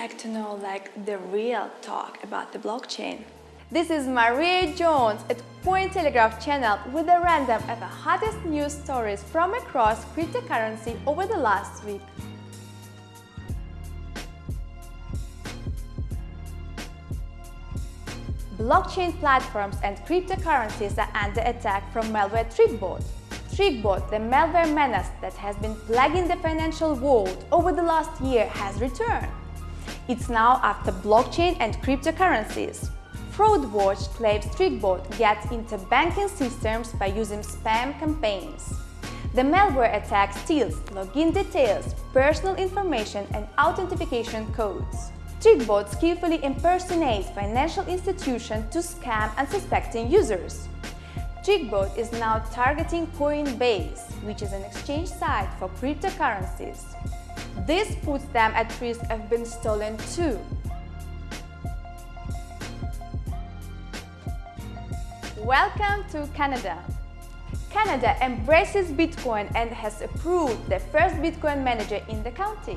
like to know like the real talk about the blockchain? This is Maria Jones at Cointelegraph channel with a random of the hottest news stories from across cryptocurrency over the last week. Blockchain platforms and cryptocurrencies are under attack from malware TrickBot. TrickBot, the malware menace that has been plaguing the financial world over the last year, has returned. It's now after blockchain and cryptocurrencies. FraudWatch claims TrickBot gets into banking systems by using spam campaigns. The malware attack steals login details, personal information and authentication codes. TrickBot skillfully impersonates financial institutions to scam unsuspecting users. TrickBot is now targeting Coinbase, which is an exchange site for cryptocurrencies. This puts them at risk of being stolen too. Welcome to Canada. Canada embraces Bitcoin and has approved the first Bitcoin manager in the country.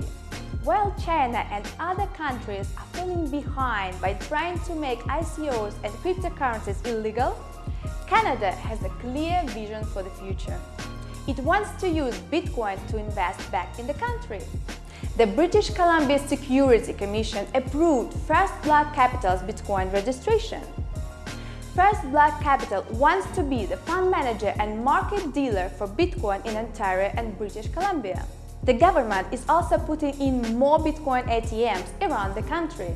While China and other countries are falling behind by trying to make ICOs and cryptocurrencies illegal, Canada has a clear vision for the future. It wants to use Bitcoin to invest back in the country. The British Columbia Security Commission approved First Block Capital's Bitcoin registration. First Block Capital wants to be the fund manager and market dealer for Bitcoin in Ontario and British Columbia. The government is also putting in more Bitcoin ATMs around the country.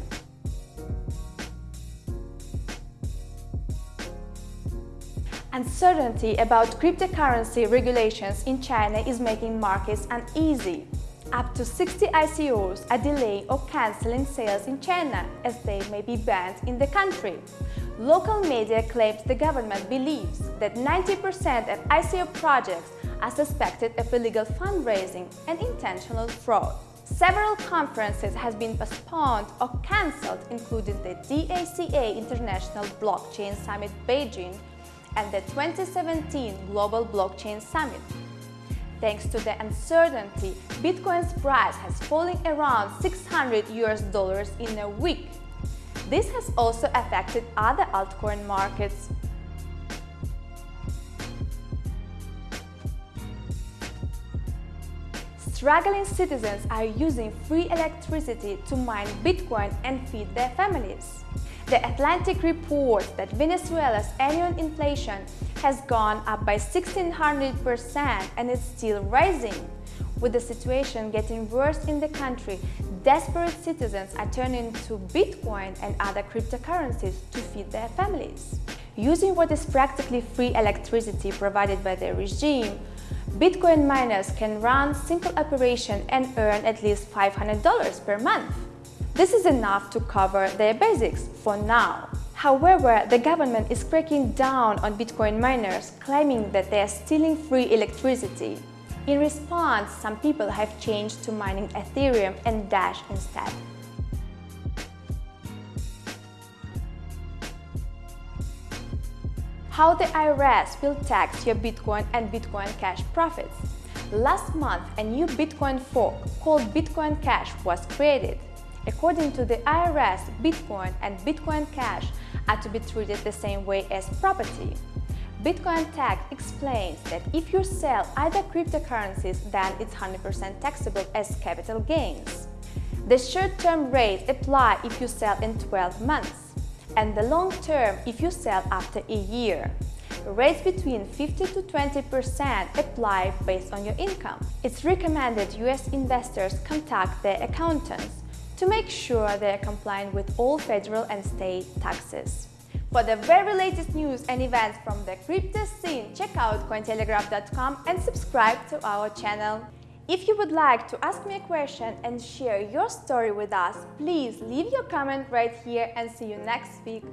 Uncertainty about cryptocurrency regulations in China is making markets uneasy. Up to 60 ICOs are delaying or cancelling sales in China as they may be banned in the country. Local media claims the government believes that 90% of ICO projects are suspected of illegal fundraising and intentional fraud. Several conferences have been postponed or cancelled, including the DACA International Blockchain Summit Beijing and the 2017 Global Blockchain Summit. Thanks to the uncertainty, Bitcoin's price has fallen around 600 US dollars in a week. This has also affected other altcoin markets. Struggling citizens are using free electricity to mine Bitcoin and feed their families. The Atlantic reports that Venezuela's annual inflation has gone up by 1600% and is still rising. With the situation getting worse in the country, desperate citizens are turning to Bitcoin and other cryptocurrencies to feed their families. Using what is practically free electricity provided by the regime, Bitcoin miners can run simple operation and earn at least $500 per month. This is enough to cover their basics for now. However, the government is cracking down on Bitcoin miners, claiming that they are stealing free electricity. In response, some people have changed to mining Ethereum and Dash instead. How the IRS will tax your Bitcoin and Bitcoin Cash profits. Last month, a new Bitcoin fork called Bitcoin Cash was created. According to the IRS, Bitcoin and Bitcoin Cash are to be treated the same way as property. Bitcoin Tax explains that if you sell either cryptocurrencies, then it's 100% taxable as capital gains. The short-term rates apply if you sell in 12 months and the long term if you sell after a year. Rates between 50 to 20% apply based on your income. It's recommended US investors contact their accountants to make sure they are compliant with all federal and state taxes. For the very latest news and events from the crypto scene, check out Cointelegraph.com and subscribe to our channel. If you would like to ask me a question and share your story with us, please leave your comment right here and see you next week.